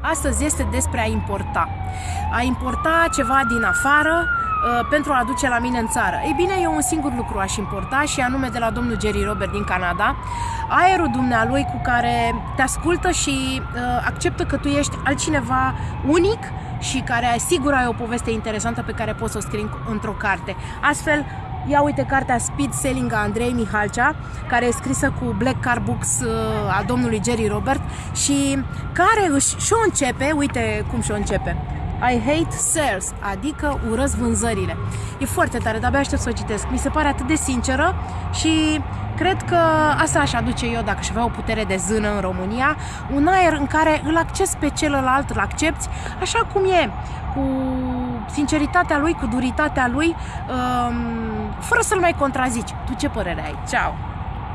Astăzi este despre a importa. A importa ceva din afară uh, pentru a aduce la mine în țară. Ei bine, eu un singur lucru aș importa și anume de la domnul Jerry Robert din Canada, aerul dumnealui cu care te ascultă și uh, acceptă că tu ești altcineva unic și care sigur ai o poveste interesantă pe care poți să o scrii într-o carte. Astfel, Ia uite cartea Speed Selling a Andrei Mihalcea, care e scrisă cu Black Car Books uh, a domnului Jerry Robert și care își și-o începe, uite cum și-o începe. I hate sales, adică urăsc vânzările. E foarte tare, dar abia aștept să o citesc. Mi se pare atât de sinceră și cred că asta aș aduce eu dacă aș avea o putere de zână în România, un aer în care îl acces pe celălalt, îl accepti așa cum e, cu sinceritatea lui, cu duritatea lui, um, fără să-l mai contrazici. Tu ce părere ai? Ceau!